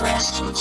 Rest in